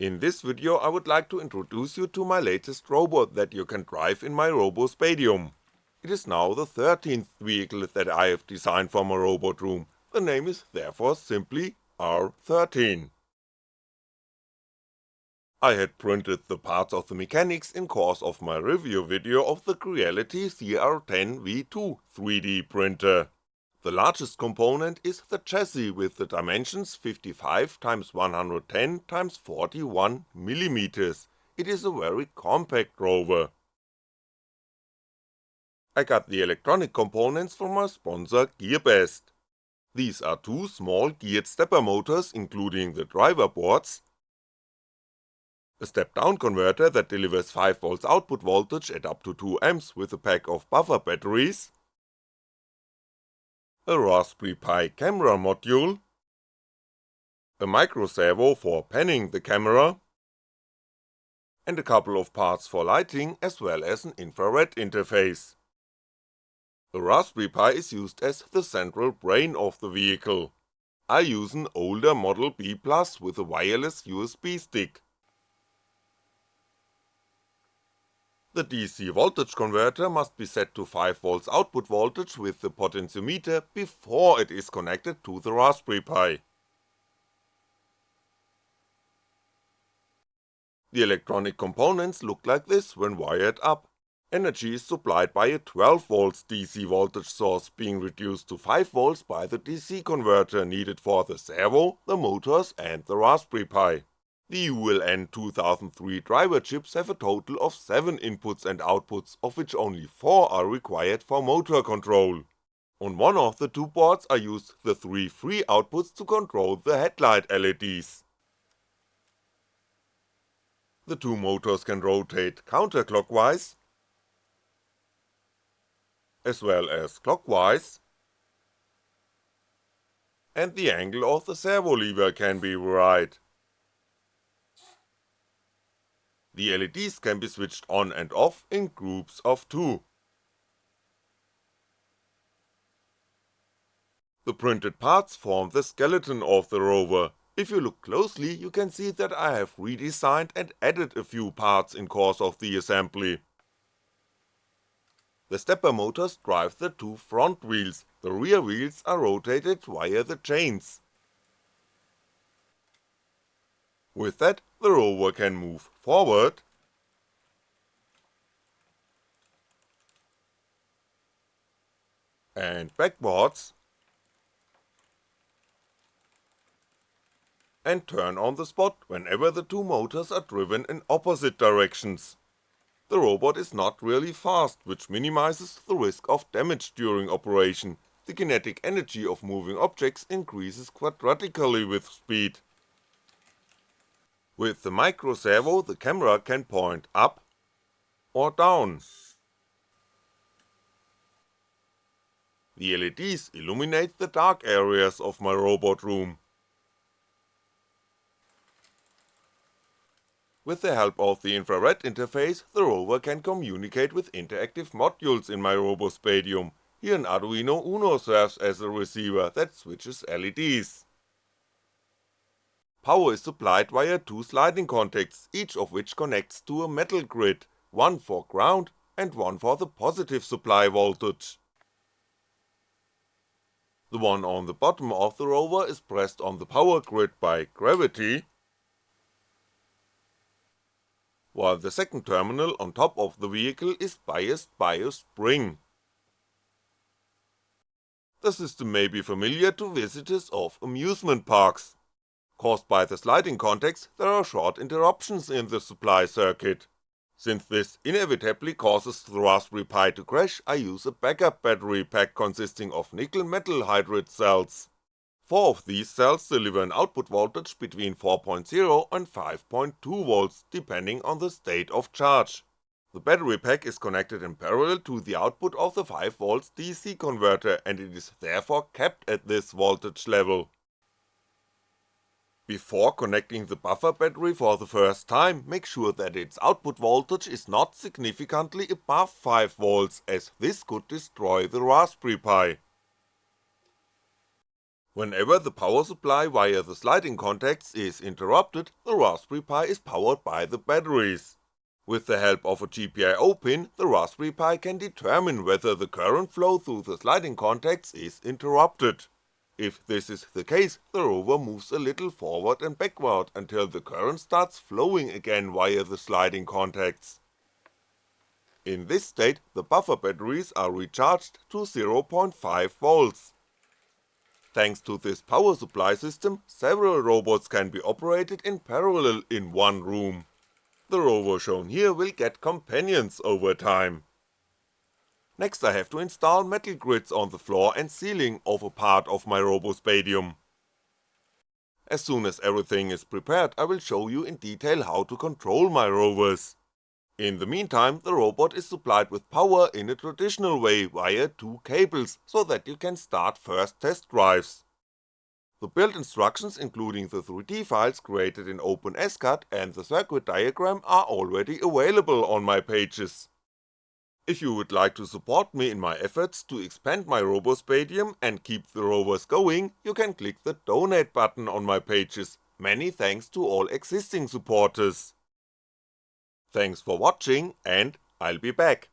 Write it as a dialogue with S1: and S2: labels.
S1: In this video I would like to introduce you to my latest robot that you can drive in my RoboSpatium. It is now the 13th vehicle that I have designed for my robot room, the name is therefore simply R13. I had printed the parts of the mechanics in course of my review video of the Creality CR10 V2 3D printer. The largest component is the chassis with the dimensions 55x110x41mm, it is a very compact rover. I got the electronic components from my sponsor GearBest. These are two small geared stepper motors including the driver boards, a step-down converter that delivers 5V output voltage at up to 2A with a pack of buffer batteries, a Raspberry Pi camera module, a micro servo for panning the camera, and a couple of parts for lighting as well as an infrared interface. A Raspberry Pi is used as the central brain of the vehicle. I use an older Model B Plus with a wireless USB stick. The DC voltage converter must be set to 5V output voltage with the potentiometer before it is connected to the Raspberry Pi. The electronic components look like this when wired up. Energy is supplied by a 12V DC voltage source being reduced to 5V by the DC converter needed for the servo, the motors and the Raspberry Pi. The ULN 2003 driver chips have a total of 7 inputs and outputs of which only 4 are required for motor control. On one of the two boards I used the 3 free outputs to control the headlight LEDs. The two motors can rotate counterclockwise, as well as clockwise, and the angle of the servo lever can be varied. The LEDs can be switched on and off in groups of two. The printed parts form the skeleton of the rover, if you look closely you can see that I have redesigned and added a few parts in course of the assembly. The stepper motors drive the two front wheels, the rear wheels are rotated via the chains. With that, the rover can move forward, and backwards, and turn on the spot whenever the two motors are driven in opposite directions. The robot is not really fast, which minimizes the risk of damage during operation, the kinetic energy of moving objects increases quadratically with speed. With the micro servo the camera can point up or down. The LEDs illuminate the dark areas of my robot room. With the help of the infrared interface, the rover can communicate with interactive modules in my RoboSpatium, here an Arduino Uno serves as a receiver that switches LEDs. Power is supplied via two sliding contacts, each of which connects to a metal grid, one for ground and one for the positive supply voltage. The one on the bottom of the rover is pressed on the power grid by gravity, while the second terminal on top of the vehicle is biased by a spring. The system may be familiar to visitors of amusement parks, Caused by the sliding contacts, there are short interruptions in the supply circuit. Since this inevitably causes the Raspberry Pi to crash, I use a backup battery pack consisting of nickel metal hydride cells. Four of these cells deliver an output voltage between 4.0 and 5.2V depending on the state of charge. The battery pack is connected in parallel to the output of the 5V DC converter and it is therefore capped at this voltage level. Before connecting the buffer battery for the first time, make sure that its output voltage is not significantly above 5V as this could destroy the Raspberry Pi. Whenever the power supply via the sliding contacts is interrupted, the Raspberry Pi is powered by the batteries. With the help of a GPIO pin, the Raspberry Pi can determine whether the current flow through the sliding contacts is interrupted. If this is the case, the rover moves a little forward and backward until the current starts flowing again via the sliding contacts. In this state, the buffer batteries are recharged to 0.5V. Thanks to this power supply system, several robots can be operated in parallel in one room. The rover shown here will get companions over time. Next I have to install metal grids on the floor and ceiling of a part of my RoboSpatium. As soon as everything is prepared I will show you in detail how to control my rovers. In the meantime, the robot is supplied with power in a traditional way via two cables, so that you can start first test drives. The build instructions including the 3D files created in OpenSCAD and the circuit diagram are already available on my pages. If you would like to support me in my efforts to expand my RoboSpatium and keep the rovers going, you can click the donate button on my pages, many thanks to all existing supporters. Thanks for watching and I'll be back.